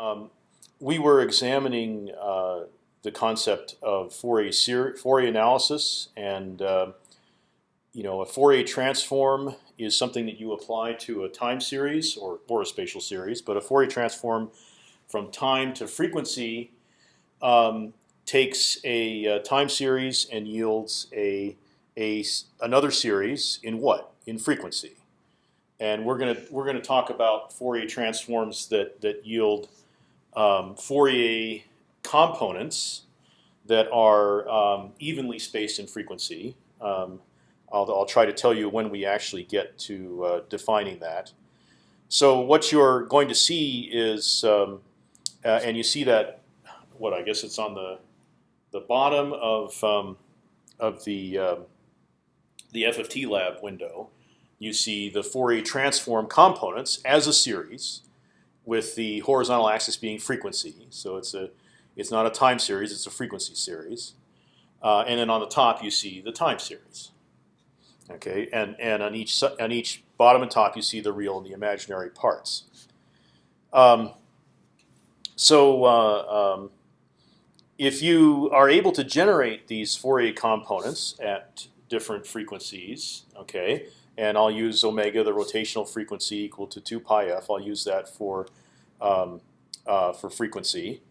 um, we were examining uh, the concept of Fourier, Fourier analysis, and uh, you know, a Fourier transform is something that you apply to a time series or or a spatial series, but a Fourier transform from time to frequency um, takes a, a, uh, time series and yields a, a another series in what? In frequency, and we're gonna we're gonna talk about Fourier transforms that that yield um, Fourier components that are um, evenly spaced in frequency. Um, I'll, I'll, try to tell you when we actually get to uh, defining that. So what you're going to see is, um, uh, and you see that, what I guess it's on the the bottom of um, of the uh, the FFT lab window. You see the Fourier transform components as a series, with the horizontal axis being frequency. So it's a it's not a time series; it's a frequency series. Uh, and then on the top you see the time series. Okay, and and on each on each bottom and top you see the real and the imaginary parts. Um, so uh, um, if you are able to generate these Fourier components at different frequencies, okay, and I'll use omega, the rotational frequency equal to two pi f. I'll use that for um, uh, for frequency.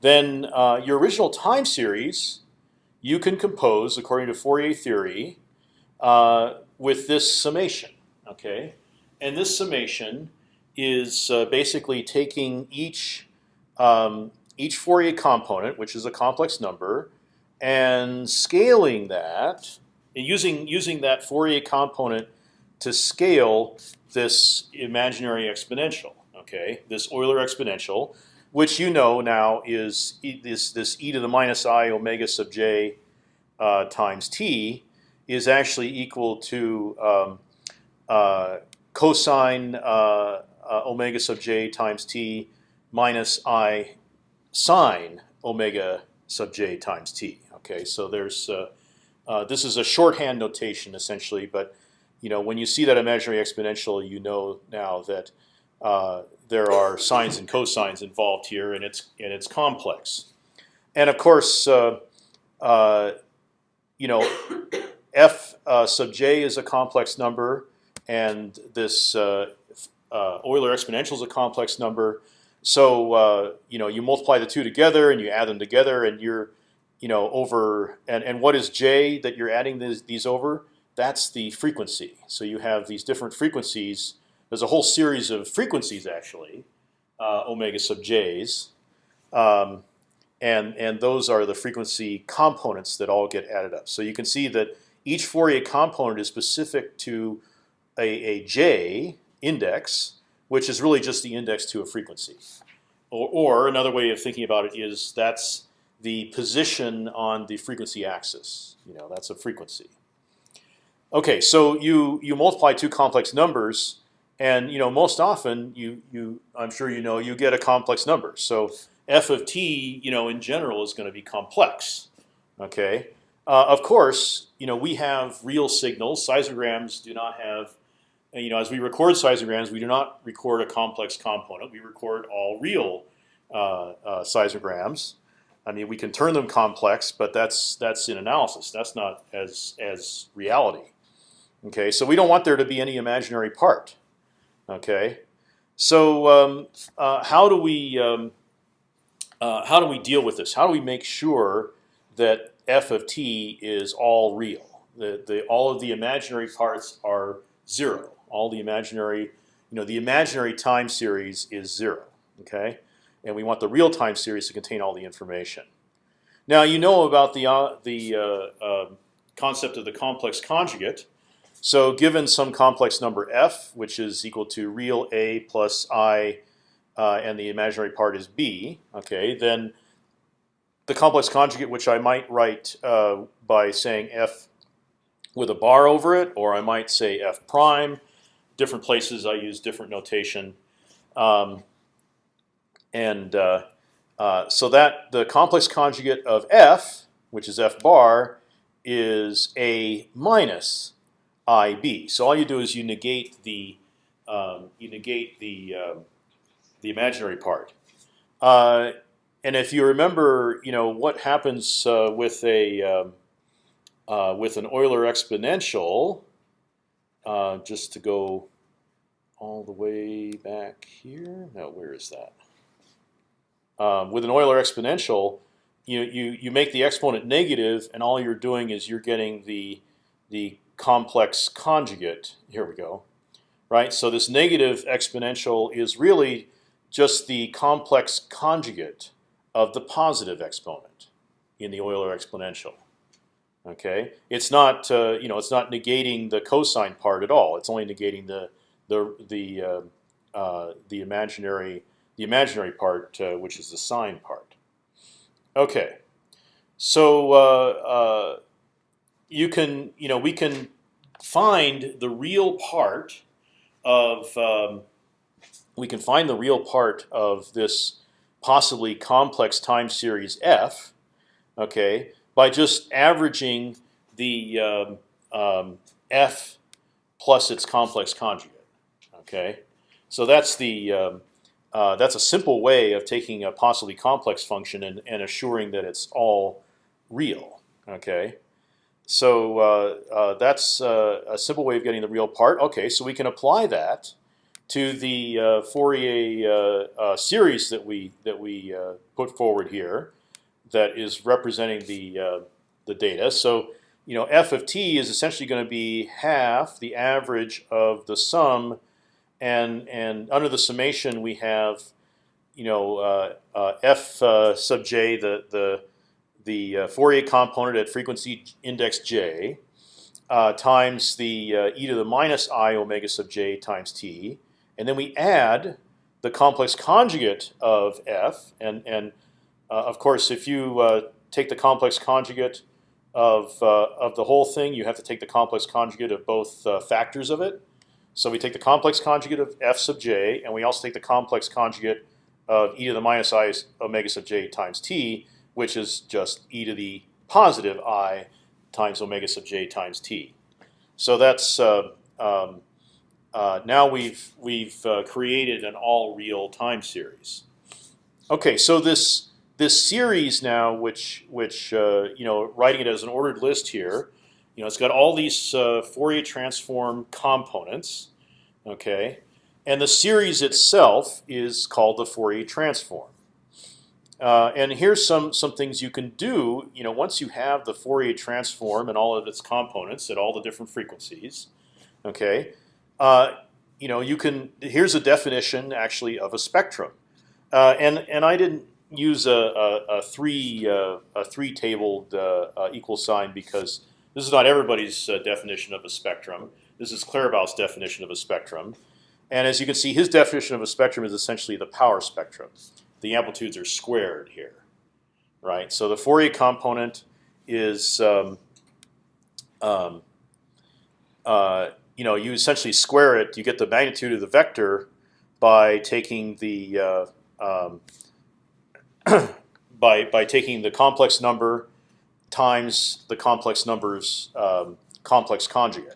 Then uh, your original time series you can compose according to Fourier theory uh, with this summation. Okay, and this summation is uh, basically taking each um, each Fourier component, which is a complex number, and scaling that using using that Fourier component to scale this imaginary exponential. Okay, this Euler exponential, which you know now is e, this this e to the minus i omega sub j uh, times t is actually equal to um, uh, cosine uh, uh omega sub j times t minus i sine omega sub j times t. Okay, so there's uh, uh, this is a shorthand notation essentially, but you know when you see that imaginary exponential, you know now that uh, there are sines and cosines involved here, and it's and it's complex. And of course, uh, uh, you know, f uh, sub j is a complex number, and this Euler exponential is a complex number. So you know you multiply the two together and you add them together, and you're you know, over and and what is j that you're adding these, these over? That's the frequency. So you have these different frequencies. There's a whole series of frequencies actually, uh, omega sub j's, um, and and those are the frequency components that all get added up. So you can see that each Fourier component is specific to a, a j index, which is really just the index to a frequency. Or, or another way of thinking about it is that's the position on the frequency axis. You know, that's a frequency. Okay, so you you multiply two complex numbers, and you know most often you you I'm sure you know you get a complex number. So f of t, you know, in general is going to be complex. Okay, uh, of course, you know we have real signals. Seismograms do not have, you know, as we record seismograms, we do not record a complex component. We record all real uh, uh, seismograms. I mean, we can turn them complex, but that's that's in analysis. That's not as as reality. Okay, so we don't want there to be any imaginary part. Okay, so um, uh, how do we um, uh, how do we deal with this? How do we make sure that f of t is all real? The, the all of the imaginary parts are zero. All the imaginary, you know, the imaginary time series is zero. Okay, and we want the real time series to contain all the information. Now you know about the uh, the uh, uh, concept of the complex conjugate. So given some complex number f, which is equal to real a plus i, uh, and the imaginary part is b, okay, then the complex conjugate, which I might write uh, by saying f with a bar over it, or I might say f prime. Different places I use different notation. Um, and uh, uh, so that the complex conjugate of f, which is f bar, is a minus ib. So all you do is you negate the um, you negate the uh, the imaginary part. Uh, and if you remember, you know what happens uh, with a um, uh, with an Euler exponential. Uh, just to go all the way back here. No, where is that? Um, with an Euler exponential, you you you make the exponent negative, and all you're doing is you're getting the the complex conjugate. Here we go, right? So this negative exponential is really just the complex conjugate of the positive exponent in the Euler exponential. Okay, it's not uh, you know it's not negating the cosine part at all. It's only negating the the the uh, uh, the imaginary the imaginary part, uh, which is the sine part. Okay, so uh, uh, you can you know we can find the real part of um, we can find the real part of this possibly complex time series f, okay, by just averaging the um, um, f plus its complex conjugate. Okay, so that's the um, uh, that's a simple way of taking a possibly complex function and, and assuring that it's all real. Okay, so uh, uh, that's uh, a simple way of getting the real part. Okay, so we can apply that to the uh, Fourier uh, series that we that we put forward here, that is representing the the data. So you know, f of t is essentially going to be half the average of the sum and and under the summation we have, you know, uh, uh, f uh, sub j, the the the uh, Fourier component at frequency index j, uh, times the uh, e to the minus i omega sub j times t, and then we add the complex conjugate of f, and and of course if you take the complex conjugate of of the whole thing, you have to take the complex conjugate of both factors of it. So we take the complex conjugate of f sub j, and we also take the complex conjugate of e to the minus i omega sub j times t, which is just e to the positive i times omega sub j times t. So that's uh, um, uh, now we've we've uh, created an all real time series. Okay, so this this series now, which which uh, you know, writing it as an ordered list here, you know, it's got all these uh, Fourier transform components, okay, and the series itself is called the Fourier transform. Uh, and here's some some things you can do. You know, once you have the Fourier transform and all of its components at all the different frequencies, okay, uh, you know, you can. Here's a definition actually of a spectrum, uh, and and I didn't use a, a, a three uh, a three tabled uh, uh, equal sign because this is not everybody's definition of a spectrum. This is Claerbout's definition of a spectrum. And as you can see, his definition of a spectrum is essentially the power spectrum. The amplitudes are squared here, right? So the Fourier component is, um, um, uh, you know, you essentially square it. You get the magnitude of the vector by taking the uh, um, by by taking the complex number times the complex numbers um, complex conjugate.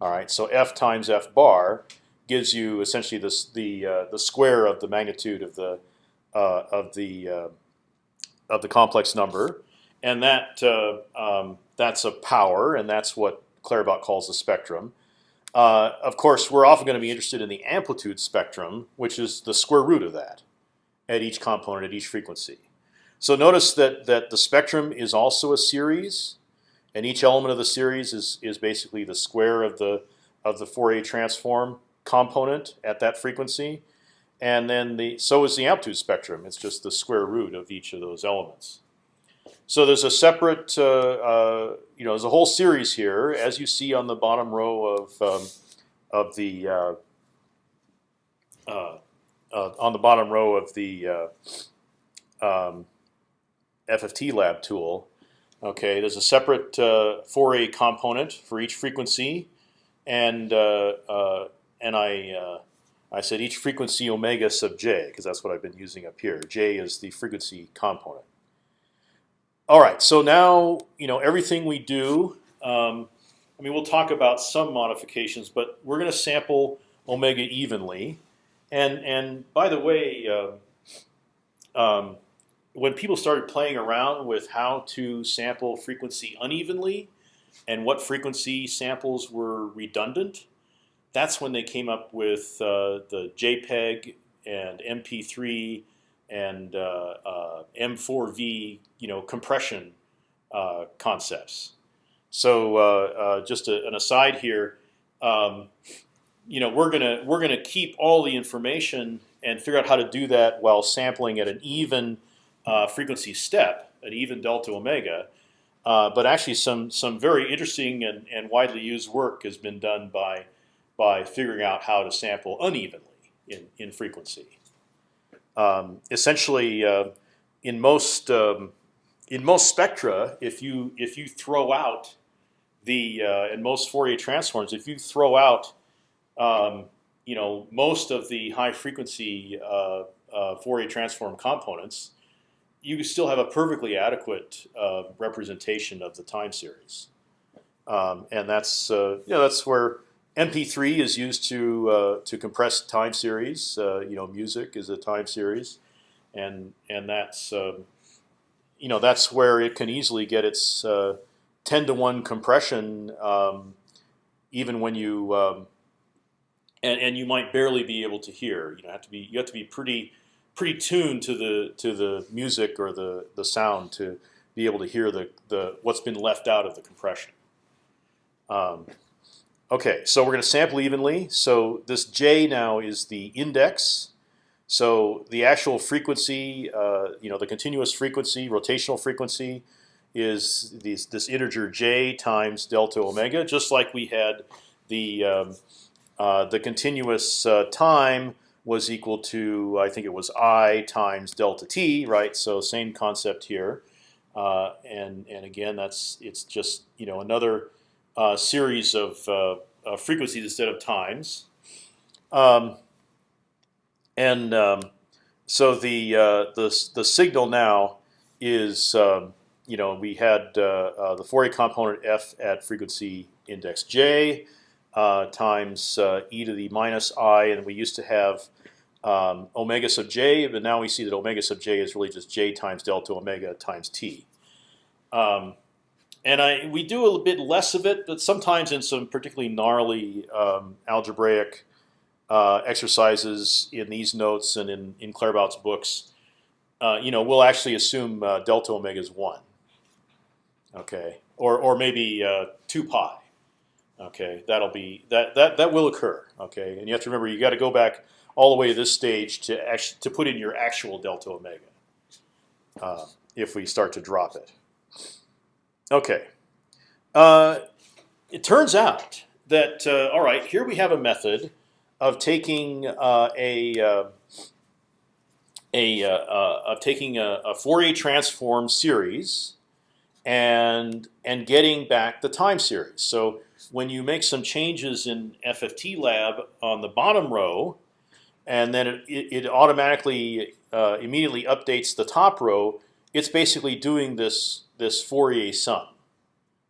All right, so f times f bar gives you essentially this the uh, the square of the magnitude of the uh, of the uh, of the complex number, and that uh, um, that's a power, and that's what Claerbout calls a spectrum. Uh, of course, we're often going to be interested in the amplitude spectrum, which is the square root of that at each component at each frequency. So notice that that the spectrum is also a series, and each element of the series is is basically the square of the of the Fourier transform component at that frequency, and then the so is the amplitude spectrum. It's just the square root of each of those elements. So there's a separate, uh, uh, you know, there's a whole series here, as you see on the bottom row of um, of the uh, uh, uh on the bottom row of the uh, um, FFT lab tool. Okay, there's a separate Fourier component for each frequency, and and I I said each frequency omega sub j because that's what I've been using up here. J is the frequency component. All right, so now you know everything we do. Um, I mean, we'll talk about some modifications, but we're going to sample omega evenly. And and by the way, uh, um, when people started playing around with how to sample frequency unevenly, and what frequency samples were redundant, that's when they came up with uh, the JPEG and MP3 and uh, uh, M4V, you know, compression uh, concepts. So uh, uh, just a, an aside here, um, you know, we're gonna we're gonna keep all the information and figure out how to do that while sampling at an even frequency step, an even delta omega. but actually, some some very interesting and, and widely used work has been done by by figuring out how to sample unevenly in, in frequency. Um, essentially, uh, in most um, in most spectra, if you if you throw out the uh, in most Fourier transforms, if you throw out um, you know most of the high frequency uh, uh Fourier transform components, you still have a perfectly adequate uh, representation of the time series, um, and that's uh, you know that's where MP3 is used to uh, to compress time series. Uh, you know, music is a time series, and and that's um, you know that's where it can easily get its uh, ten to one compression, um, even when you um, and and you might barely be able to hear. You know, have to be you have to be pretty pretty tuned to the to the music or the the sound to be able to hear the the what's been left out of the compression. Okay, so we're going to sample evenly. So this j now is the index. So the actual frequency, uh, you know, the continuous frequency, rotational frequency, is this integer j times delta omega, just like we had the um, uh, the continuous uh, time was equal to I think it was i times delta t, right? So same concept here, uh, and and again that's it's just you know another uh, series of uh, uh, frequencies instead of times. Um, and um, so the uh, the the signal now is um, you know we had uh, uh, the Fourier component f at frequency index j times e to the minus i, and we used to have um, omega sub j, but now we see that omega sub j is really just j times delta omega times t. Um, and I we do a little bit less of it, but sometimes in some particularly gnarly um, algebraic uh, exercises in these notes and in in Claerbout's books, uh, you know, we'll actually assume uh, delta omega is one. Okay, or or maybe uh, two pi. Okay, that'll be that that that will occur. Okay, and you have to remember you got to go back all the way to this stage to actually to put in your actual delta omega. Uh, if we start to drop it. Okay. Uh, it turns out that uh, all right, here we have a method of taking uh, a uh, a uh, uh, of taking a, a, Fourier transform series and and getting back the time series. So when you make some changes in FFT lab on the bottom row, and then it, it, automatically immediately updates the top row, it's basically doing this this Fourier sum.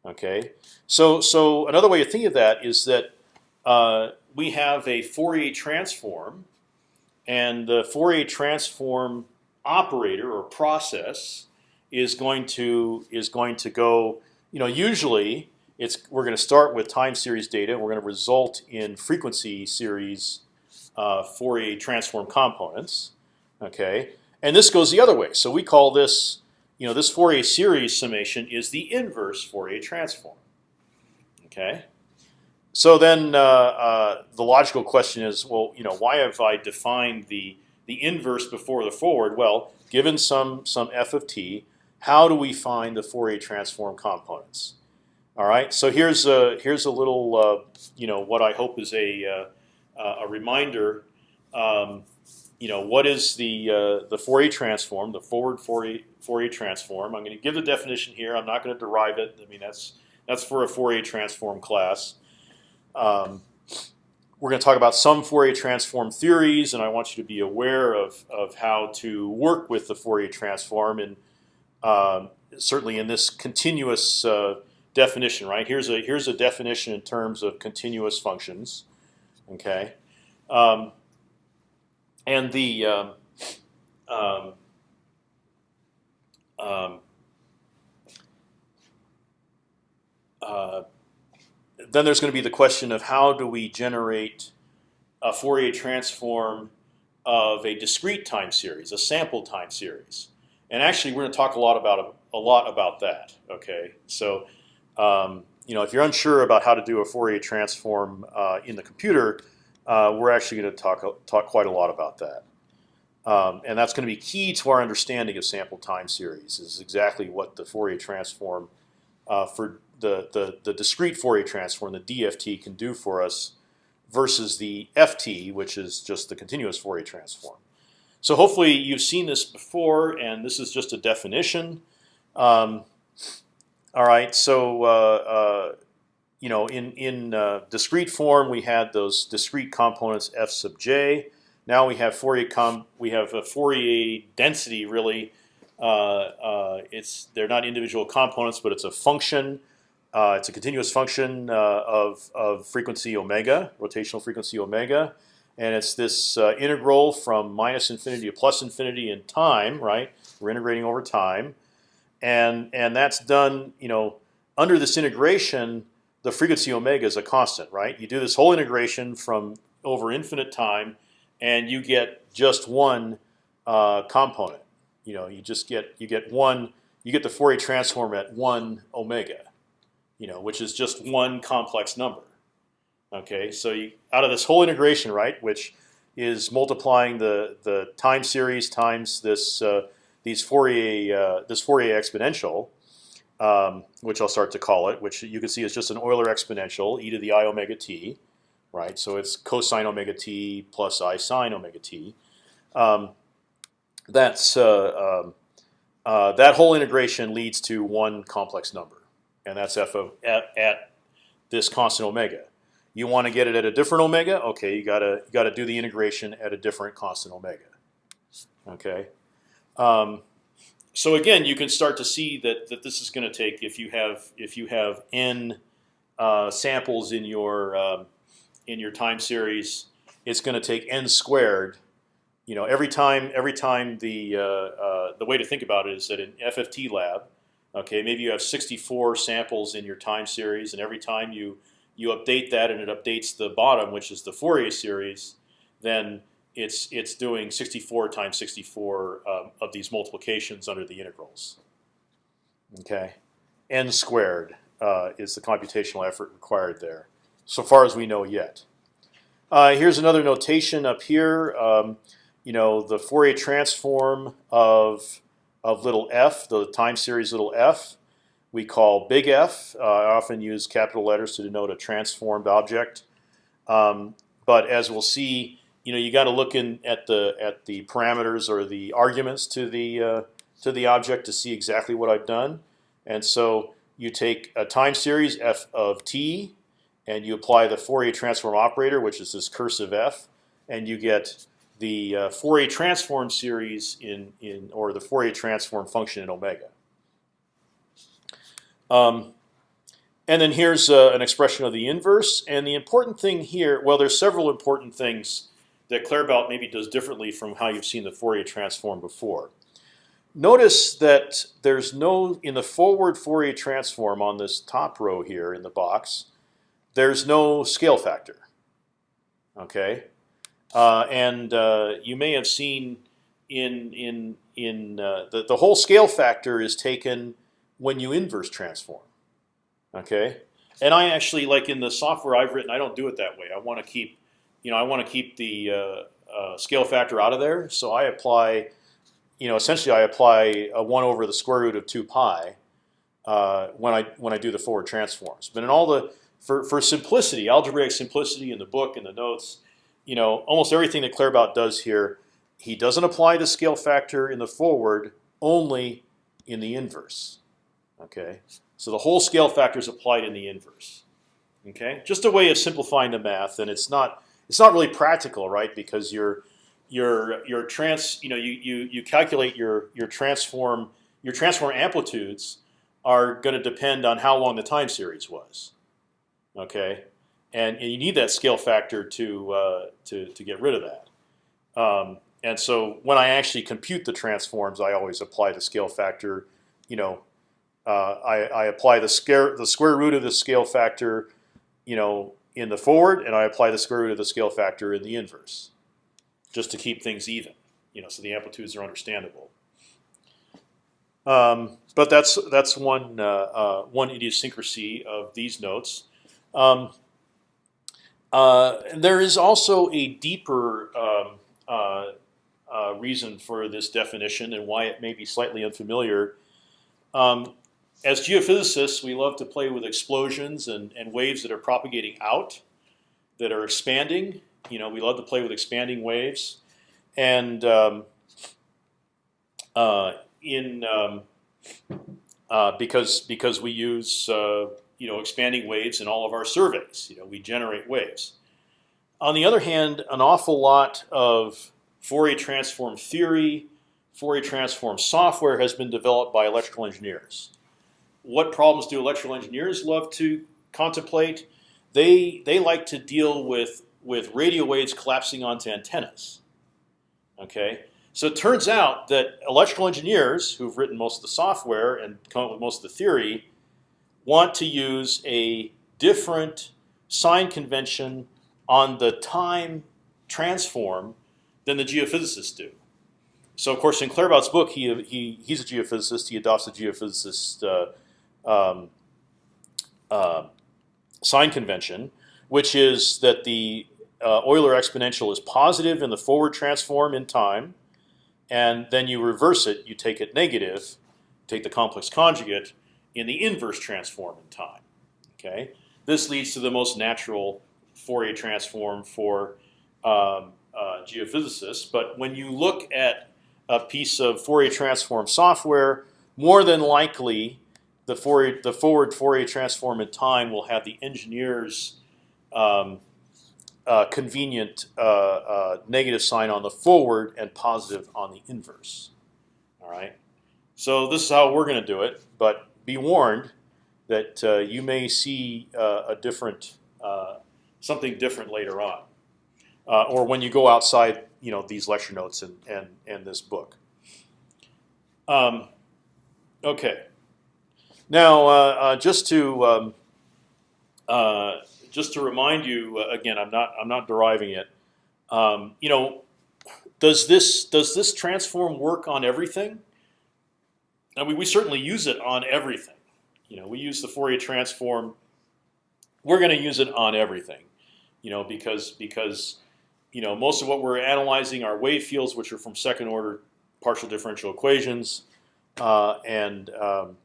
Okay, so so another way to think of that is that uh, we have a Fourier transform, and the Fourier transform operator or process is going to is going to go. You know, usually it's we're going to start with time series data. and We're going to result in frequency series uh, Fourier transform components. Okay, and this goes the other way. So we call this you know, this Fourier series summation is the inverse Fourier transform. Okay. So then uh, uh, the logical question is, well, you know, why have I defined the the inverse before the forward? Well, given some some f of t, how do we find the Fourier transform components? All right. So here's a here's a little, uh, you know, what I hope is a uh, a reminder. Um, you know, what is the uh, the Fourier transform, the forward Fourier, Fourier transform? I'm going to give the definition here. I'm not going to derive it. I mean, that's that's for a Fourier transform class. Um, we're going to talk about some Fourier transform theories, and I want you to be aware of of how to work with the Fourier transform, and um, certainly in this continuous uh, definition. Right here's a here's a definition in terms of continuous functions. Okay. Um, and the um, um, um, uh, then there's going to be the question of how do we generate a Fourier transform of a discrete time series, a sample time series, and actually we're going to talk a lot about a, a lot about that. Okay, so um, you know if you're unsure about how to do a Fourier transform uh, in the computer, uh, we're actually going to talk talk quite a lot about that. Um, and that's going to be key to our understanding of sample time series. Is exactly what the Fourier transform uh, for the, the the discrete Fourier transform, the DFT, can do for us versus the ft, which is just the continuous Fourier transform. So hopefully you've seen this before, and this is just a definition. Um, all right, so uh, uh, you know, in in uh, discrete form, we had those discrete components f sub j. Now we have Fourier com we have a Fourier density really. Uh, uh, it's they're not individual components, but it's a function uh, it's a continuous function uh, of, of frequency omega, rotational frequency omega, and it's this uh, integral from minus infinity to plus infinity in time. Right, we're integrating over time, and and that's done. You know, under this integration, the frequency omega is a constant. Right, you do this whole integration from over infinite time, and you get just one uh, component. You know, you just get you get one. You get the Fourier transform at one omega you know, which is just one complex number. Okay, so you, out of this whole integration, right, which is multiplying the the time series times this uh, these Fourier uh, this Fourier exponential, um, which I'll start to call it, which you can see is just an Euler exponential, e to the i omega t, right? So it's cosine omega t plus i sine omega t. Um, that's uh, um, uh, that whole integration leads to one complex number and that's f of at, at this constant omega. You want to get it at a different omega? Okay, you gotta you gotta do the integration at a different constant omega. Okay. So again, you can start to see that that this is going to take if you have if you have n uh, samples in your um, in your time series, it's going to take n squared. You know, every time every time the uh, uh, the way to think about it is that in FFT lab, Okay, maybe you have 64 samples in your time series, and every time you you update that and it updates the bottom, which is the Fourier series, then it's it's doing 64 times 64 um, of these multiplications under the integrals. Okay, n squared uh, is the computational effort required there, so far as we know yet. Uh, here's another notation up here. Um, you know the Fourier transform of of little f, the time series little f, we call big F. Uh, I often use capital letters to denote a transformed object. Um, but as we'll see, you know, you got to look in at the at the parameters or the arguments to the uh, to the object to see exactly what I've done. And so you take a time series f of t, and you apply the Fourier transform operator, which is this cursive f, and you get the uh, Fourier transform series in in or the Fourier transform function in omega. Um, and then here's uh, an expression of the inverse. And the important thing here, well, there's several important things that Claerbout maybe does differently from how you've seen the Fourier transform before. Notice that there's no in the forward Fourier transform on this top row here in the box. There's no scale factor. Okay, uh, and uh, you may have seen in in in uh, the the whole scale factor is taken when you inverse transform. Okay, and I actually like in the software I've written, I don't do it that way. I want to keep, you know, I want to keep the uh, uh, scale factor out of there. So I apply, you know, essentially I apply a one over the square root of two pi uh, when I when I do the forward transforms. But in all the for for simplicity, algebraic simplicity in the book and the notes you know, almost everything that Claerbout does here, he doesn't apply the scale factor in the forward, only in the inverse. Okay, so the whole scale factor is applied in the inverse. Okay, just a way of simplifying the math, and it's not it's not really practical, right? Because your your your trans you know you you you calculate your your transform your transform amplitudes are going to depend on how long the time series was. Okay, and, and you need that scale factor to uh, to to get rid of that. Um, and so when I actually compute the transforms, I always apply the scale factor. You know, uh, I, I apply the square the square root of the scale factor you know, in the forward, and I apply the square root of the scale factor in the inverse, just to keep things even. You know, so the amplitudes are understandable. Um, but that's that's one uh, uh, one idiosyncrasy of these notes. Um, uh, there is also a deeper um, uh, uh, reason for this definition and why it may be slightly unfamiliar. Um, as geophysicists, we love to play with explosions and, and waves that are propagating out, that are expanding. You know, we love to play with expanding waves, and um, uh, in um, uh, because because we use uh, you know expanding waves in all of our surveys. You know, we generate waves. On the other hand, an awful lot of Fourier transform theory, Fourier transform software has been developed by electrical engineers. What problems do electrical engineers love to contemplate? They they like to deal with with radio waves collapsing onto antennas. Okay, so it turns out that electrical engineers who've written most of the software and come up with most of the theory want to use a different sign convention on the time transform than the geophysicists do. So of course, in Claerbout's book, he, he he's a geophysicist. He adopts a geophysicist uh, um, uh, sign convention, which is that the uh, Euler exponential is positive in the forward transform in time, and then you reverse it. You take it negative, take the complex conjugate in the inverse transform in time. Okay, this leads to the most natural Fourier transform for um, uh, geophysicists. But when you look at a piece of Fourier transform software, more than likely the Fourier, the forward Fourier transform in time will have the engineer's um, uh, convenient uh, uh negative sign on the forward and positive on the inverse. All right. So this is how we're going to do it. But be warned that uh, you may see uh, a different something different later on uh, or when you go outside, you know, these lecture notes and and and this book. Um, okay. Now, uh, uh, just to um, uh, just to remind you uh, again, I'm not I'm not deriving it. Um, you know, does this does this transform work on everything? I mean, we certainly use it on everything. You know, we use the Fourier transform. We're going to use it on everything. You know, because because you know, most of what we're analyzing are wave fields, which are from second order partial differential equations, uh, and um,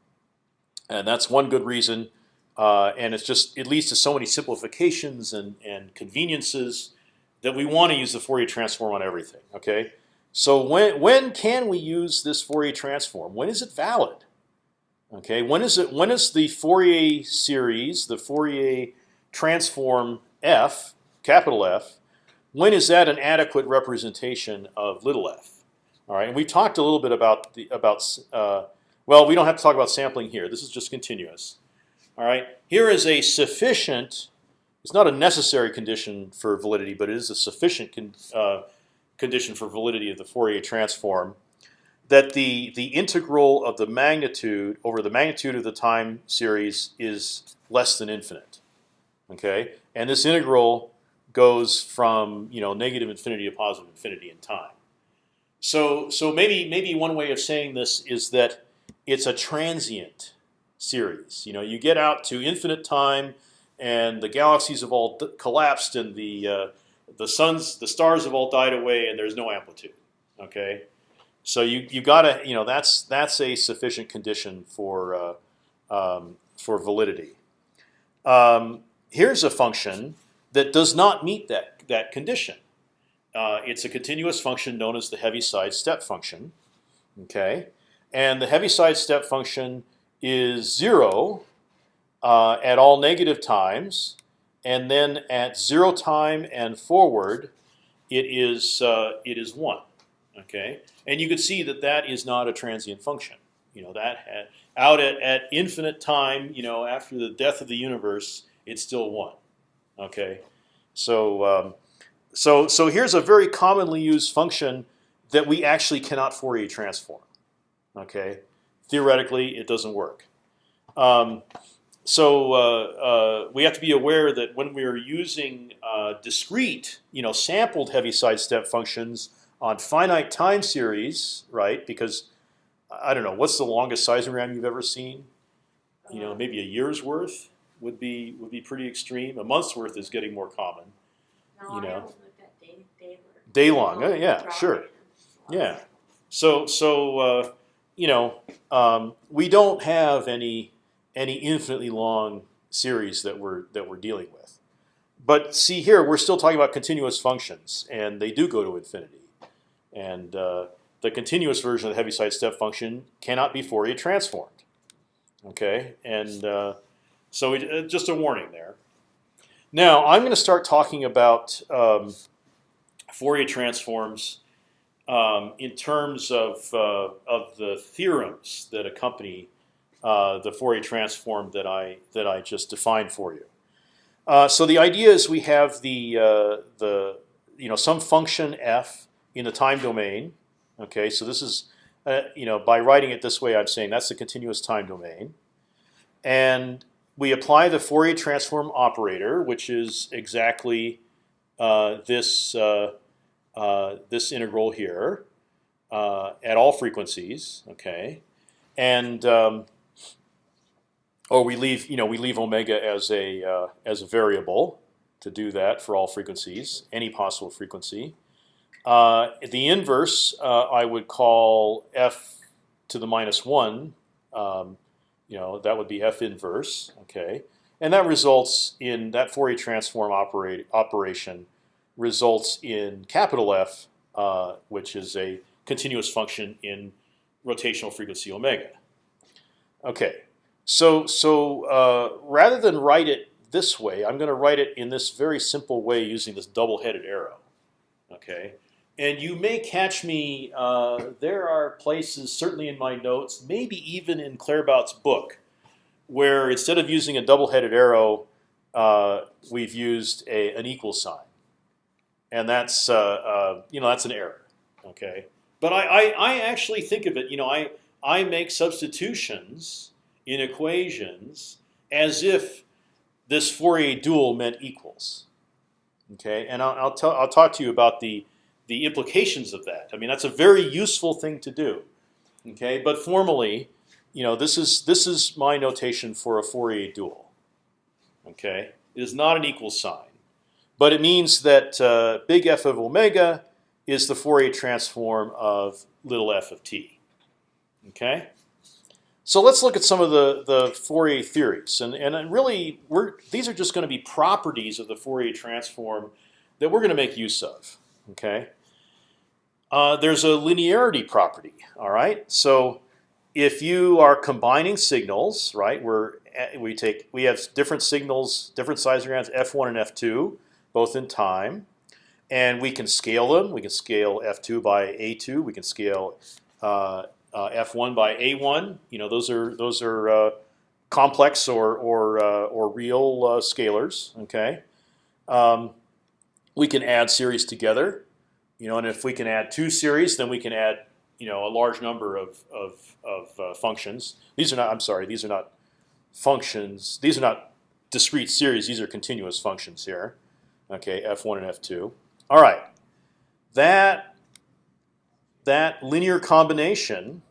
and that's one good reason. Uh, and it's just it leads to so many simplifications and and conveniences that we want to use the Fourier transform on everything. Okay, so when when can we use this Fourier transform? When is it valid? Okay, when is it? When is the Fourier series, the Fourier transform f, capital F, when is that an adequate representation of little f? All right, and we talked a little bit about the about. Uh, well, we don't have to talk about sampling here. This is just continuous. All right, here is a sufficient. It's not a necessary condition for validity, but it is a sufficient con, uh, condition for validity of the Fourier transform that the the integral of the magnitude over the magnitude of the time series is less than infinite. Okay, and this integral goes from you know negative infinity to positive infinity in time. So so maybe maybe one way of saying this is that it's a transient series. You know, you get out to infinite time, and the galaxies have all collapsed, and the uh, the suns, the stars have all died away, and there's no amplitude. Okay, so you you gotta you know that's that's a sufficient condition for uh, um, for validity. Um, here's a function that does not meet that that condition. Uh, it's a continuous function known as the Heaviside step function. Okay, and the Heaviside step function is zero uh, at all negative times, and then at zero time and forward, it is uh, it is one. Okay, and you can see that that is not a transient function. You know that out at, at infinite time, you know, after the death of the universe, it's still one. Okay, so um, so so here's a very commonly used function that we actually cannot Fourier transform. Okay, theoretically it doesn't work. Um, so uh, uh, we have to be aware that when we are using uh, discrete, you know, sampled heaviside step functions on finite time series, right? Because I don't know what's the longest seismogram you've ever seen. You know, maybe a year's worth would be would be pretty extreme. A month's worth is getting more common. No, you know. day, day, Day long, uh, yeah, sure. Yeah. So so uh, you know um, we don't have any any infinitely long series that we're that we're dealing with. But see here, we're still talking about continuous functions, and they do go to infinity. And uh, the continuous version of the Heaviside step function cannot be Fourier transformed. Okay, and uh, so it, uh, just a warning there. Now I'm going to start talking about um, Fourier transforms um, in terms of uh, of the theorems that accompany uh, the Fourier transform that I that I just defined for you. Uh, so the idea is we have the uh, the you know some function f in the time domain. Okay, so this is uh, you know by writing it this way, I'm saying that's the continuous time domain, and we apply the Fourier transform operator, which is exactly uh, this uh, this integral here uh, at all frequencies. Okay, and um, or we leave you know we leave omega as a uh, as a variable to do that for all frequencies, any possible frequency. Uh, the inverse uh, I would call f to the minus one. Um, you know that would be f inverse. Okay, and that results in that Fourier transform operate, operation results in capital F, uh, which is a continuous function in rotational frequency omega. Okay, so so uh, rather than write it this way, I'm going to write it in this very simple way using this double-headed arrow. Okay, and you may catch me. Uh, there are places, certainly in my notes, maybe even in Claerbout's book, where instead of using a double-headed arrow, uh, we've used a, an equal sign, and that's uh, uh, you know that's an error. Okay, but I, I, I actually think of it. You know, I I make substitutions in equations as if this Fourier dual meant equals. Okay, and I'll, I'll I'll talk to you about the the implications of that. I mean, that's a very useful thing to do. Okay, but formally, you know, this is this is my notation for a Fourier dual. Okay, it is not an equal sign, but it means that uh, big F of omega is the Fourier transform of little f of t. Okay. So let's look at some of the, the Fourier theories, and and really, we're these are just going to be properties of the Fourier transform that we're going to make use of. Okay. Uh, there's a linearity property. All right. So if you are combining signals, right, we're we take we have different signals, different size seismograms, f1 and f2, both in time, and we can scale them. We can scale f2 by a2. We can scale uh, uh, f1 by a1. You know, those are those are uh, complex or or uh, or real uh, scalars. Okay. Um, we can add series together. You know, and if we can add two series, then we can add you know a large number of of, of uh, functions. These are not. I'm sorry. These are not functions. These are not discrete series. These are continuous functions here. Okay, f1 and f2. All right, that that linear combination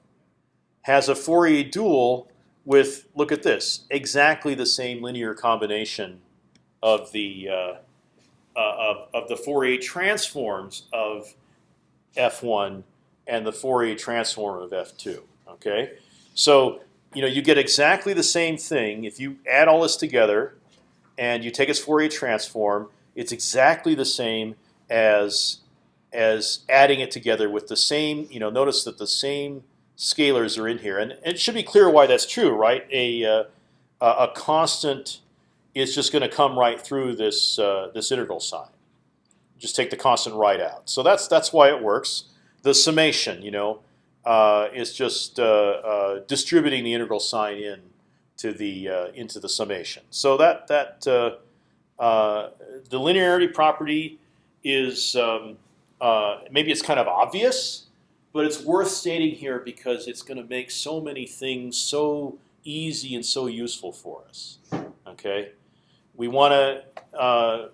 has a Fourier dual with look at this exactly the same linear combination of the uh, uh, of, of the Fourier transforms of f1 and the Fourier transform of f2. Okay, so you know you get exactly the same thing if you add all this together, and you take its Fourier transform. It's exactly the same as as adding it together with the same. You know, notice that the same scalars are in here, and, it should be clear why that's true, right? A uh, a constant is just going to come right through this uh, this integral sign. Just take the constant right out. So that's that's why it works. The summation, you know, uh, is just uh, uh, distributing the integral sign in to the uh, into the summation. So that that the linearity property is um, maybe it's kind of obvious, but it's worth stating here because it's going to make so many things so easy and so useful for us. Okay, we want to. Uh,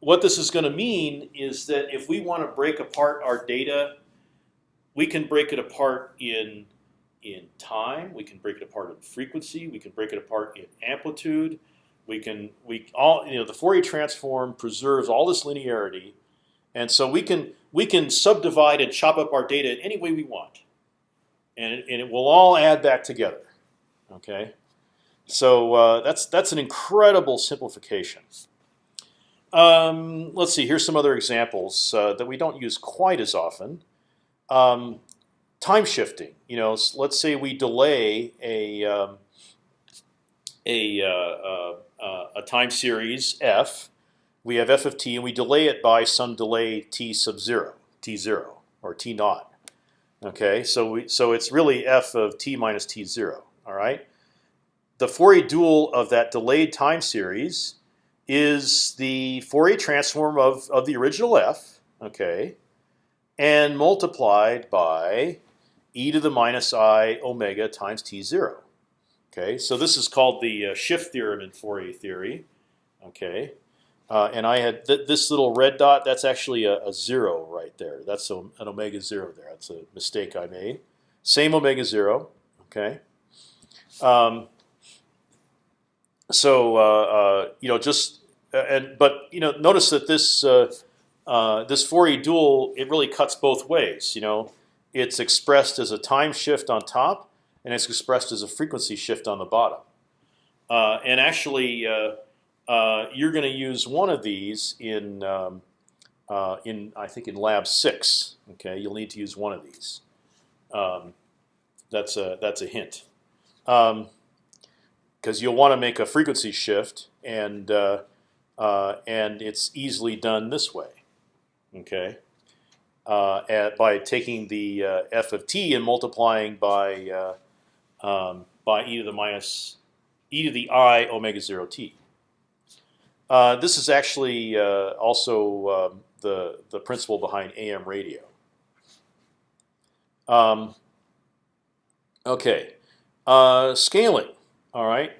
what this is going to mean is that if we want to break apart our data, we can break it apart in in time. We can break it apart in frequency. We can break it apart in amplitude. We can we all you know the Fourier transform preserves all this linearity, and so we can we can subdivide and chop up our data in any way we want, and and it will all add back together. Okay, so uh, that's that's an incredible simplification. Um, let's see. Here's some other examples uh, that we don't use quite as often. Um, time shifting. You know, let's say we delay a um, a uh, uh, a time series f. We have f of t, and we delay it by some delay t sub zero, t zero or t naught. Okay, so we so it's really f of t minus t zero. All right. The Fourier dual of that delayed time series is the Fourier transform of of the original f. Okay, and multiplied by e to the minus i omega times t zero. Okay, so this is called the uh, shift theorem in Fourier theory. Okay, uh, and I had th this little red dot. That's actually a, a zero right there. That's a, an omega zero there. That's a mistake I made. Same omega zero. Okay. Um, so uh, uh you know, just uh, and but you know, notice that this uh, this Fourier dual it really cuts both ways. You know, it's expressed as a time shift on top, and it's expressed as a frequency shift on the bottom. Uh, and actually, uh, uh, you're going to use one of these in um, uh, in I think in lab six. Okay, you'll need to use one of these. Um, that's a that's a hint, because um, you'll want to make a frequency shift, and uh, uh, and it's easily done this way. Okay at, by taking the f of t and multiplying by um, by e to the minus e to the i omega zero t. Uh, this is actually uh, also um, the the principle behind AM radio. Um, okay, uh, scaling. All right,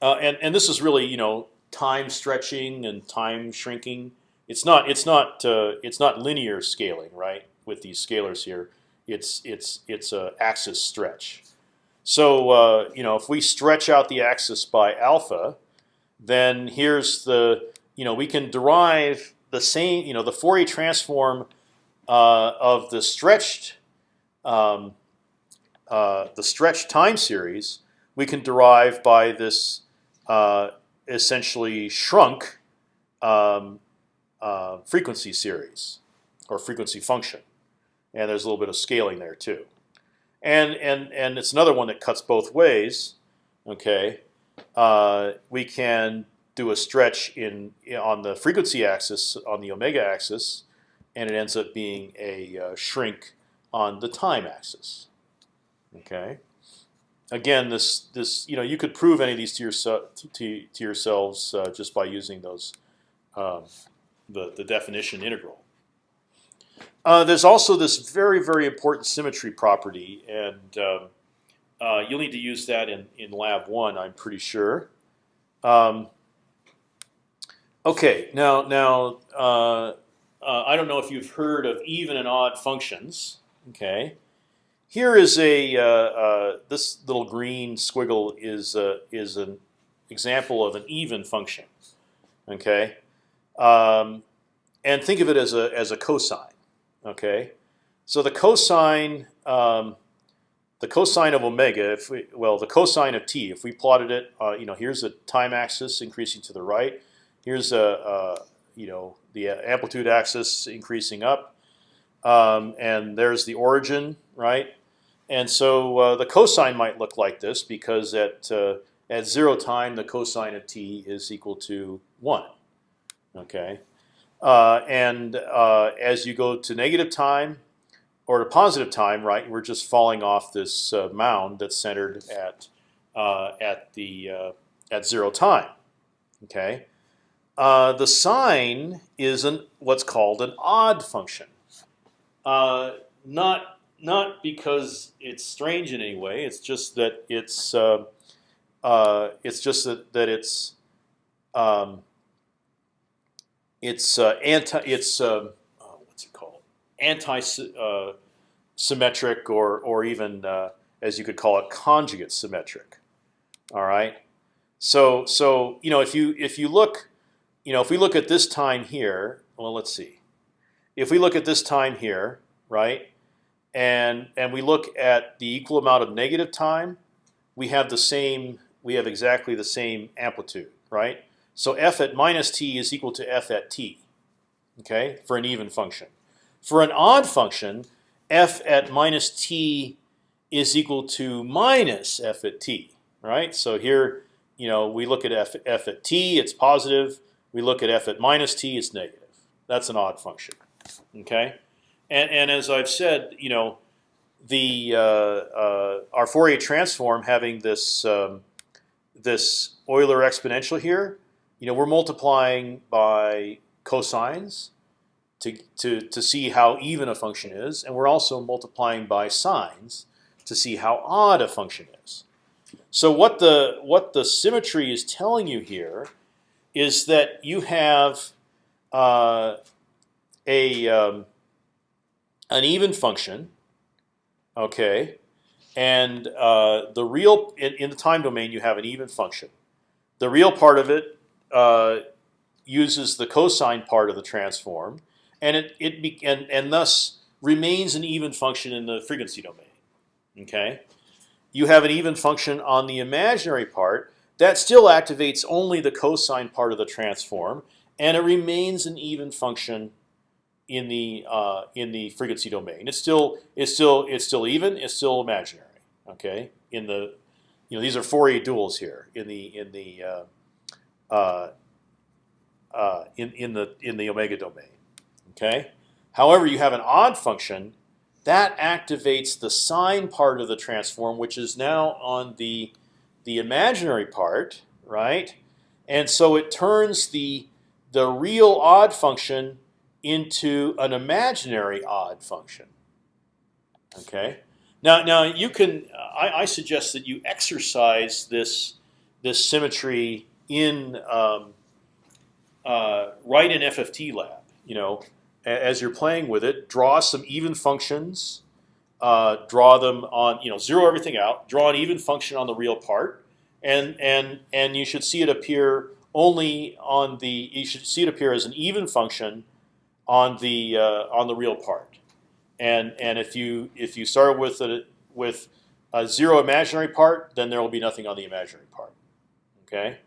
and and this is really you know time stretching and time shrinking it's not it's not uh, it's not linear scaling, right? With these scalars here, it's it's it's a axis stretch. So uh, you know if we stretch out the axis by alpha, then here's the you know we can derive the same you know the Fourier transform uh, of the stretched um, uh, the stretched time series we can derive by this uh, essentially shrunk um, uh, frequency series or frequency function, and there's a little bit of scaling there too. And and and it's another one that cuts both ways. Okay, uh, we can do a stretch in on the frequency axis on the omega axis, and it ends up being a uh, shrink on the time axis. Okay. Again, this this you know you could prove any of these to yourself to, to yourselves uh, just by using those um, the, the definition integral. Uh, there's also this very, very important symmetry property, and um, uh, you'll need to use that in, in lab one, I'm pretty sure. Um, okay, now, now uh, uh I don't know if you've heard of even and odd functions. Okay, here is a uh, uh, this little green squiggle is is an example of an even function. Okay, um, and think of it as a as a cosine. Okay, so the cosine um, the cosine of omega, if we well the cosine of t, if we plotted it, uh, you know, here's the time axis increasing to the right. Here's a, a you know the amplitude axis increasing up, um, and there's the origin, right? And so uh, the cosine might look like this because at uh, at zero time the cosine of t is equal to one. Okay, uh, and uh, as you go to negative time or to positive time, right, we're just falling off this uh, mound that's centered at uh, at the uh, at zero time. Okay, uh, the sine is an what's called an odd function. not not because it's strange in any way. It's just that it's it's just that that it's um, it's uh, anti it's um, oh, what's it called anti uh, symmetric or or even uh, as you could call it conjugate symmetric. All right. So so you know if you if you look you know if we look at this time here well let's see if we look at this time here right and and we look at the equal amount of negative time we have the same we have exactly the same amplitude right so f at minus t is equal to f at t okay for an even function. For an odd function f at minus t is equal to minus f at t right? So here you know we look at f, f at t it's positive. We look at f at minus t it's negative. That's an odd function okay? And, and as I've said, you know, the uh, uh, our Fourier transform having this um, this Euler exponential here, you know, we're multiplying by cosines to to to see how even a function is, and we're also multiplying by sines to see how odd a function is. So what the what the symmetry is telling you here is that you have uh, a um, an even function, okay, and uh, the real in, in, the time domain you have an even function. The real part of it uh, uses the cosine part of the transform, and it it be, and and thus remains an even function in the frequency domain. Okay, you have an even function on the imaginary part that still activates only the cosine part of the transform, and it remains an even function in the uh, in the frequency domain. It's still it's still it's still even. It's still imaginary. Okay, in the you know these are Fourier duals here in the in the uh, uh, uh, in in the in the omega domain. Okay. However, you have an odd function that activates the sine part of the transform, which is now on the the imaginary part, right? And so it turns the the real odd function into an imaginary odd function. Okay. Now, now you can. I, I suggest that you exercise this this symmetry in um, uh, right in FFT lab. You know, as you're playing with it, draw some even functions. Uh, draw them on. You know, zero everything out. Draw an even function on the real part, and and and you should see it appear only on the. You should see it appear as an even function on the uh, on the real part. And and if you if you start with a with a zero imaginary part, then there will be nothing on the imaginary part. Okay.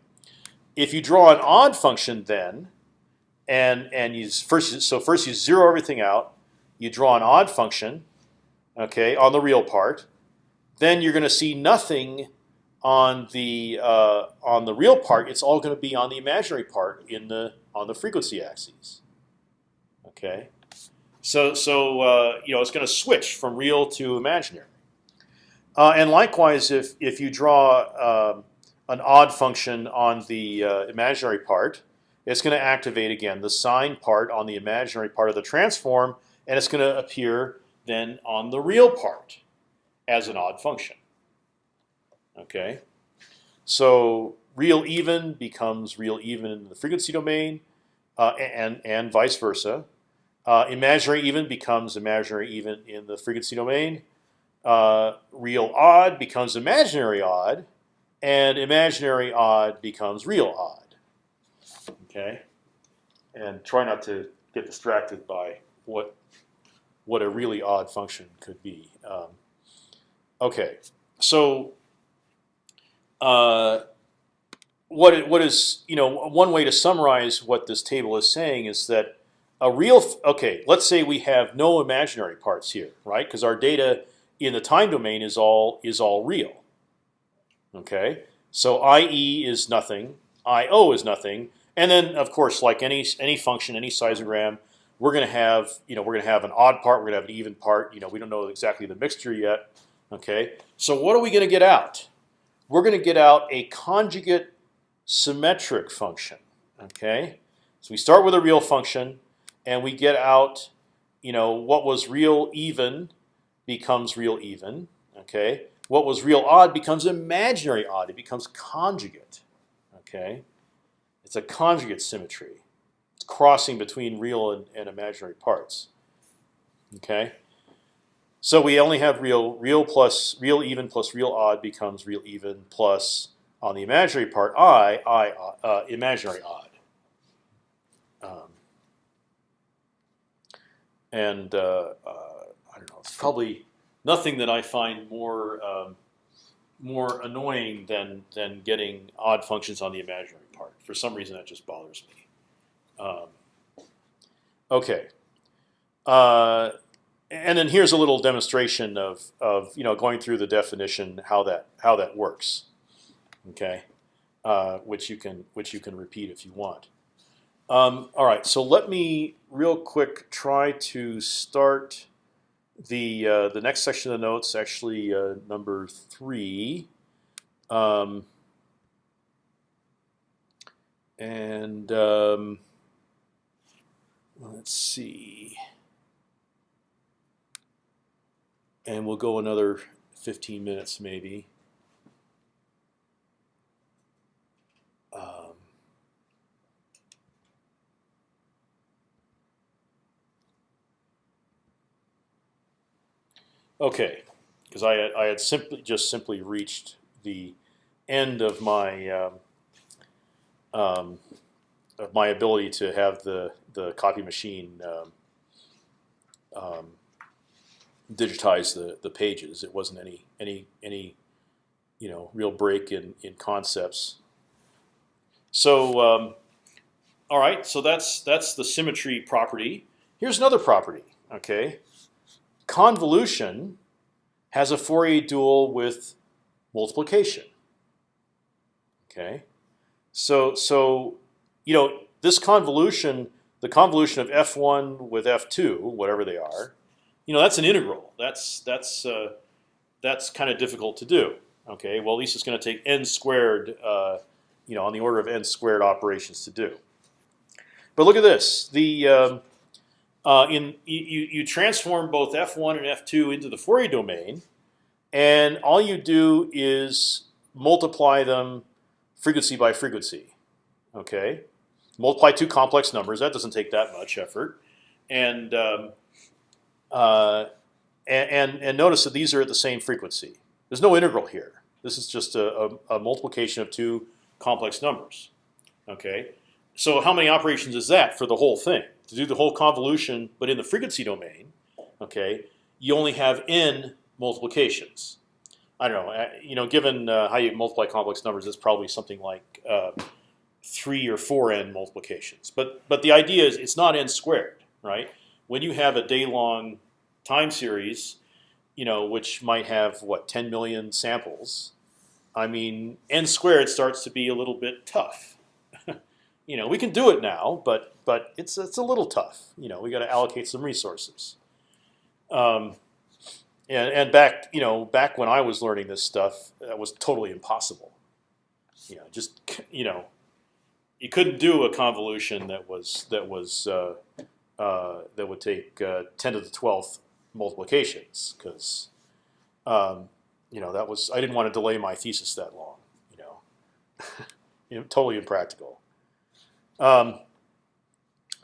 If you draw an odd function, then and and you first so first you zero everything out, you draw an odd function, okay, on the real part, then you're going to see nothing on the uh, on the real part. It's all going to be on the imaginary part in the on the frequency axes. Okay, so so uh, you know it's going to switch from real to imaginary. Uh, and likewise, if if you draw um, an odd function on the uh, imaginary part, it's going to activate again the sine part on the imaginary part of the transform, and it's going to appear then on the real part as an odd function. Okay, so real even becomes real even in the frequency domain, uh, and and vice versa. Uh, imaginary even becomes imaginary even in the frequency domain. Uh, real odd becomes imaginary odd, and imaginary odd becomes real odd. Okay, and try not to get distracted by what what a really odd function could be. Um, okay, so uh, what what is you know one way to summarize what this table is saying is that a real okay. Let's say we have no imaginary parts here, right? Because our data in the time domain is all is all real. Okay, so IE is nothing, IO is nothing, and then of course, like any any function, any seismogram, we're going to have you know we're going to have an odd part, we're going to have an even part. You know, we don't know exactly the mixture yet. Okay, so what are we going to get out? We're going to get out a conjugate symmetric function. Okay, so we start with a real function and we get out, you know, what was real even becomes real even. Okay, what was real odd becomes imaginary odd. It becomes conjugate. Okay, it's a conjugate symmetry. It's crossing between real and, and imaginary parts. Okay, so we only have real real plus real even plus real odd becomes real even plus on the imaginary part i i uh, imaginary odd. Um, and uh, uh, I don't know. It's probably nothing that I find more um, more annoying than than getting odd functions on the imaginary part. For some reason, that just bothers me. Um, okay. Uh, and then here's a little demonstration of, of you know going through the definition how that how that works. Okay, uh, which you can which you can repeat if you want. Um, all right, so let me real quick try to start the uh, the next section of the notes. Actually, uh, number three. Um, and um, let's see. And we'll go another 15 minutes maybe. Um, okay, because I had, I had simply just simply reached the end of my um, um, of my ability to have the the copy machine um, um, digitize the the pages. It wasn't any any any you know real break in in concepts. So um, all right, so that's that's the symmetry property. Here's another property. Okay, convolution has a Fourier dual with multiplication. Okay, so so you know this convolution, the convolution of f1 with f2, whatever they are, you know that's an integral. That's that's uh, that's kind of difficult to do. Okay, well at least it's going to take n squared, uh, you know, on the order of n squared operations to do. But look at this. The um, uh, in you you transform both f1 and f2 into the Fourier domain, and all you do is multiply them frequency by frequency. Okay, multiply two complex numbers. That doesn't take that much effort, and um, uh, and, and, notice that these are at the same frequency. There's no integral here. This is just a, a, a multiplication of two complex numbers. Okay, so how many operations is that for the whole thing? To do the whole convolution, but in the frequency domain, okay, you only have n multiplications. I don't know. uh, You know, given uh, how you multiply complex numbers, it's probably something like uh, three or four n multiplications. But but the idea is it's not n squared, right? When you have a day-long time series, you know, which might have what 10 million samples, I mean, n squared starts to be a little bit tough. you know, we can do it now, but but it's it's a little tough. You know, we got to allocate some resources. Um, and, and back, you know, back when I was learning this stuff, that was totally impossible. You know, just you know, you couldn't do a convolution that was that was uh, uh, that would take uh, ten to the twelfth multiplications because um, you know that was I didn't want to delay my thesis that long. You know, totally impractical. Um,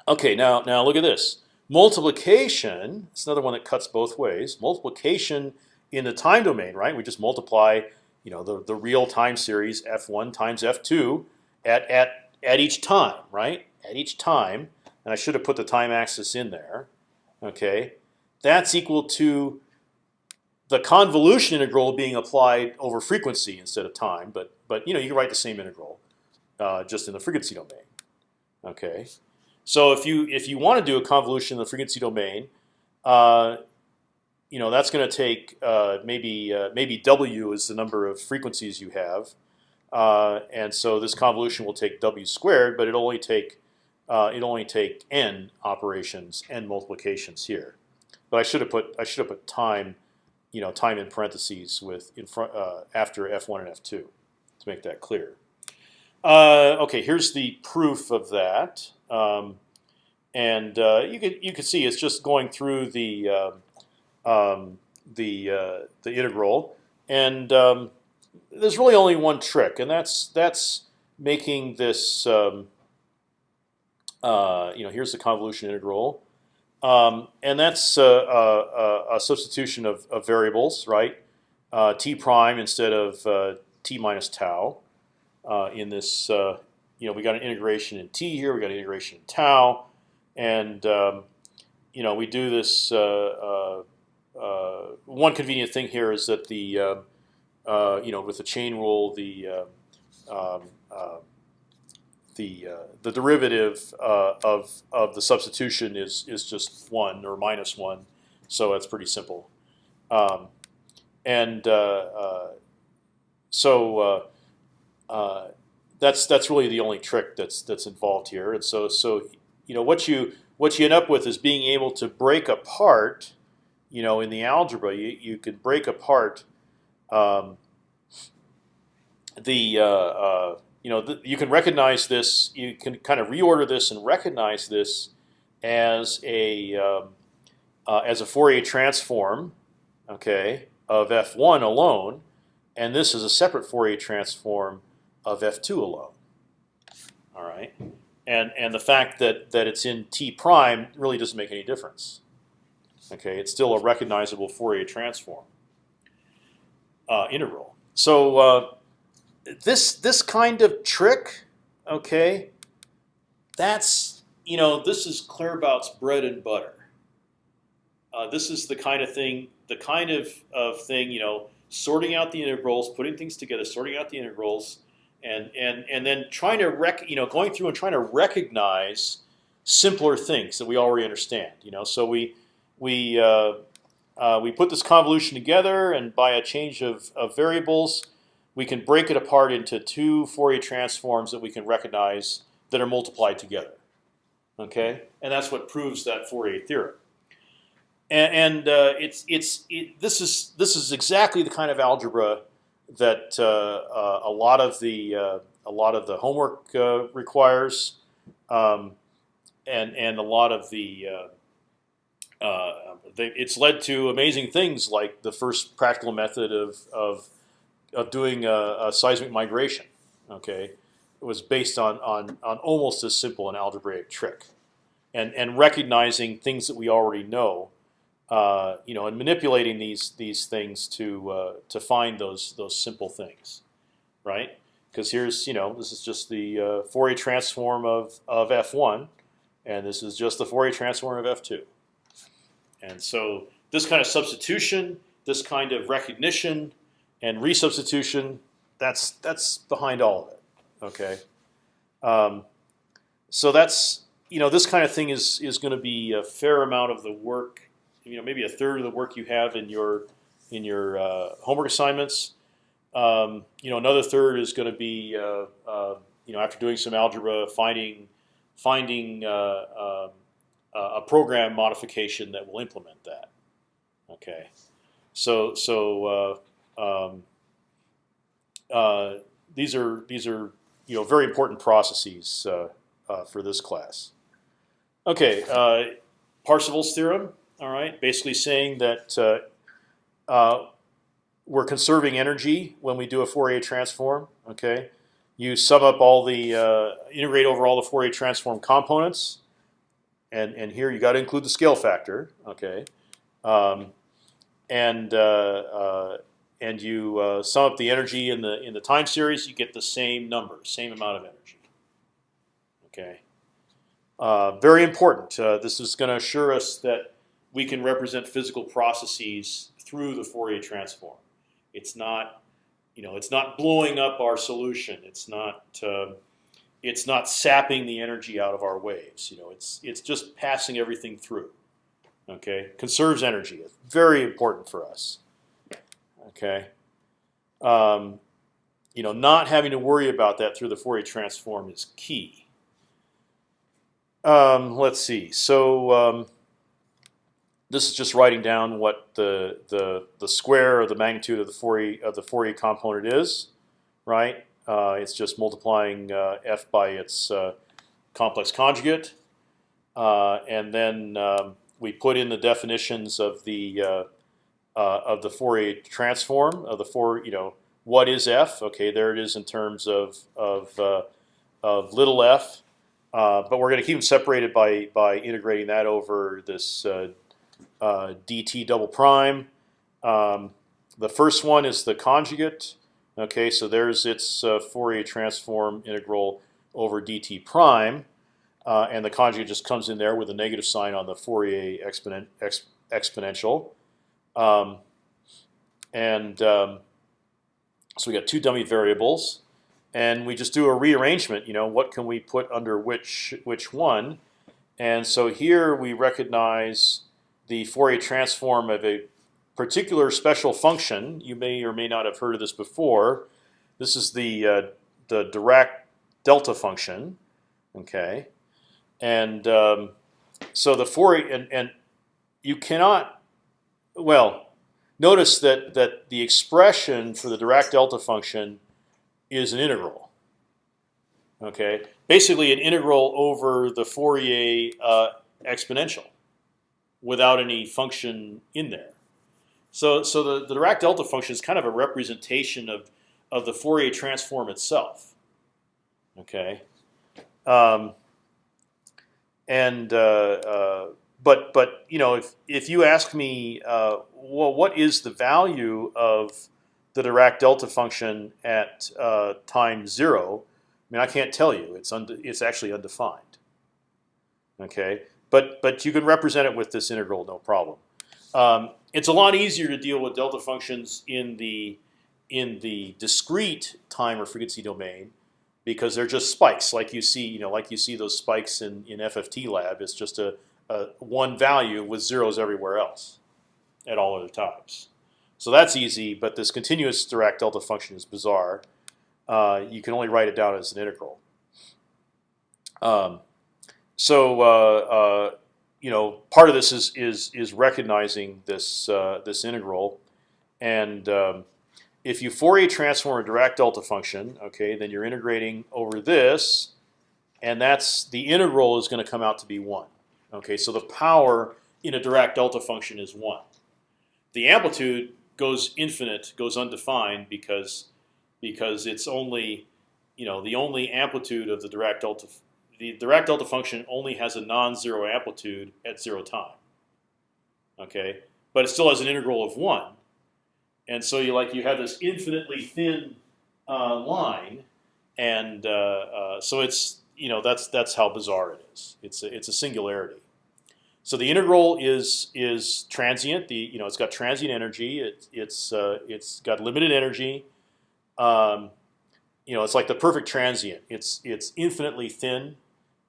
okay, now now look at this. Multiplication. It's another one that cuts both ways. Multiplication in the time domain, right? We just multiply, you know, the the real time series f1 times f2 at at at each time, right? At each time, and I should have put the time axis in there. Okay, that's equal to the convolution integral being applied over frequency instead of time. But but you know you can write the same integral uh, just in the frequency domain. Okay, so if you if you want to do a convolution in the frequency domain, uh, you know that's going to take uh, maybe uh, maybe w is the number of frequencies you have, uh, and so this convolution will take w squared, but it'll only take uh, it'll only take n operations, n multiplications here. But I should have put I should have put time, you know, time in parentheses with in front uh, after f1 and f2 to make that clear. Okay, here's the proof of that, um, and uh, you could you could see it's just going through the um, um, the uh, the integral, and um, there's really only one trick, and that's that's making this. Um, uh, you know, here's the convolution integral, um, and that's uh, a, a, substitution of, of, variables, right? Uh, t prime instead of uh, t minus tau. Uh, in this, uh, you know, we got an integration in t here, we got an integration in tau, and um, you know, we do this. one convenient thing here is that the, you know, with the chain rule, the um, the uh, the derivative uh, of of the substitution is is just one or minus one, so that's pretty simple. Um, and uh, uh so uh, uh, that's that's really the only trick that's that's involved here. And so so you know what you what you end up with is being able to break apart. You know, in the algebra, you you can break apart um, the you know, you can recognize this. You can kind of reorder this and recognize this as a um, uh, as a Fourier transform, okay, of f1 alone, and this is a separate Fourier transform of f2 alone. All right, and and the fact that that it's in t prime really doesn't make any difference. Okay, it's still a recognizable Fourier transform uh, integral. So uh, this this kind of trick, okay, that's you know this is Claerbout's bread and butter. Uh, this is the kind of thing, the kind of, of thing you know, sorting out the integrals, putting things together, sorting out the integrals, and and and then trying to rec, you know, going through and trying to recognize simpler things that we already understand. You know, so we we uh, uh, we put this convolution together, and by a change of, of variables, we can break it apart into two Fourier transforms that we can recognize that are multiplied together. Okay, and that's what proves that Fourier theorem. And, and uh, it's it's it, this is this is exactly the kind of algebra that uh, uh, a lot of the uh, a lot of the homework requires, um, and and a lot of the it's led to amazing things like the first practical method of, of of doing a, a, seismic migration. Okay, it was based on on on almost as simple an algebraic trick, and and recognizing things that we already know, uh, you know, and manipulating these these things to uh, to find those those simple things, right? Because here's you know this is just the uh, Fourier transform of of f1, and this is just the Fourier transform of f2, and so this kind of substitution, this kind of recognition and resubstitution. That's that's behind all of it. Okay, um, so that's you know this kind of thing is is going to be a fair amount of the work. You know, maybe a third of the work you have in your in your uh, homework assignments. Um, you know, another third is going to be uh, uh, you know after doing some algebra, finding finding uh, um, a program modification that will implement that. Okay, so so uh, um, uh, these are these are you know very important processes uh, uh, for this class. Okay, uh, Parseval's theorem. All right, basically saying that uh, uh, we're conserving energy when we do a Fourier transform. Okay, you sum up all the integrate over all the Fourier transform components, and and here you got to include the scale factor. Okay. Um, and uh, uh, and you uh, sum up the energy in the in the time series, you get the same number, same amount of energy. Okay, uh, very important. Uh, this is going to assure us that we can represent physical processes through the Fourier transform. It's not, you know, it's not blowing up our solution. It's not. Um, it's not sapping the energy out of our waves. You know, it's it's just passing everything through. Okay, conserves energy. It's very important for us. Okay, um, you know, not having to worry about that through the Fourier transform is key. Um, let's see. So um, this is just writing down what the the the square or the magnitude of the Fourier of the Fourier component is, right? Uh, it's just multiplying uh, f by its uh, complex conjugate, uh, and then um, we put in the definitions of the uh, uh, of the Fourier transform of the four. You know, what is f? Okay, there it is in terms of of of little f. But we're going to keep them separated by by integrating that over this uh, dt double prime. Um, the first one is the conjugate. Okay, so there's its uh, Fourier transform integral over dt prime, uh, and the conjugate just comes in there with a negative sign on the Fourier exponent exp exponential. Um, and um, so we got two dummy variables, and we just do a rearrangement. You know, what can we put under which which one? And so here we recognize the Fourier transform of a particular special function. You may or may not have heard of this before. This is the uh, the Dirac delta function. Okay, and um, so the Fourier and, and you cannot well notice that that the expression for the Dirac delta function is an integral. Okay, basically an integral over the Fourier uh, exponential without any function in there. So, so the, the Dirac delta function is kind of a representation of of the Fourier transform itself. Okay, um, and uh, uh, but but you know if if you ask me, uh, well, what is the value of the Dirac delta function at uh, time zero? I mean, I can't tell you. It's it's actually undefined. Okay, but but you can represent it with this integral, no problem. Um, it's a lot easier to deal with delta functions in the in the discrete time or frequency domain because they're just spikes, like you see, you know, like you see those spikes in in FFT lab. It's just a, a one value with zeros everywhere else at all other times. So that's easy, but this continuous Dirac delta function is bizarre. Uh, you can only write it down as an integral. Um, so uh, uh, you know, part of this is is is recognizing this uh, this integral, and um, if you Fourier transform a Dirac delta function, okay, then you're integrating over this, and that's the integral is going to come out to be one. Okay, so the power in a Dirac delta function is one. The amplitude goes infinite, goes undefined because because it's only you know the only amplitude of the Dirac delta the Dirac delta function only has a non-zero amplitude at zero time. Okay, but it still has an integral of one, and so you like you have this infinitely thin uh, line, and uh, uh, so it's you know that's that's how bizarre it is. It's a, it's a singularity. So the integral is is transient. The you know it's got transient energy. It, it's uh, it's got limited energy. Um, you know it's like the perfect transient. It's it's infinitely thin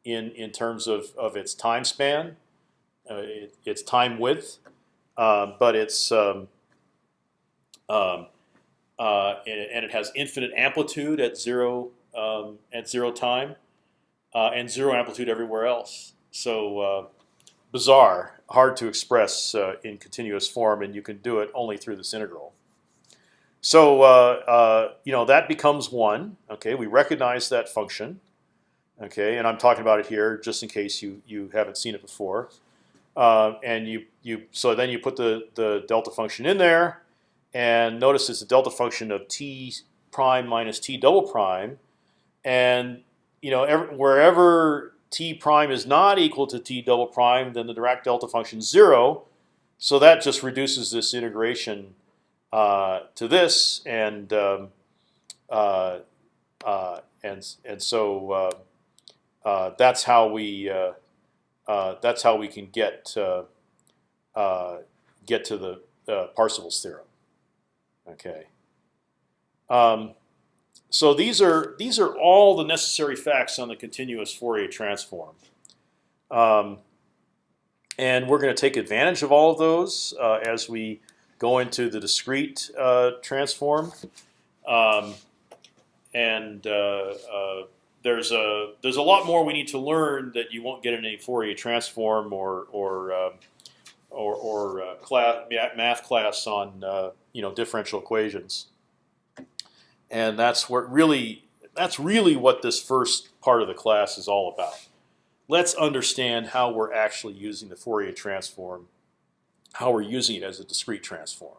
in in terms of of its time span, uh, it, its time width, uh, but it's um, um, uh, and, and, it has infinite amplitude at zero um, at zero time, uh, and zero amplitude everywhere else. So uh, bizarre, hard to express uh, in continuous form, and you can do it only through this integral. So you know that becomes one. Okay, we recognize that function. Okay, and I'm talking about it here just in case you you haven't seen it before. Uh, and you you so then you put the the delta function in there, and notice it's a delta function of t prime minus t double prime, and you know wherever t prime is not equal to t double prime, then the Dirac delta function is zero. So that just reduces this integration uh, to this, and um, uh, uh and and so uh, that's how we uh, uh, that's how we can get get to the Parseval's theorem. Okay. Um, so these are these are all the necessary facts on the continuous Fourier transform, um, and we're going to take advantage of all of those uh, as we go into the discrete uh, transform, um, and uh, there's a there's a lot more we need to learn that you won't get in a Fourier transform or or um, or, or uh, class, math class on uh, you know differential equations, and that's what really that's really what this first part of the class is all about. Let's understand how we're actually using the Fourier transform how we're using it as a discrete transform.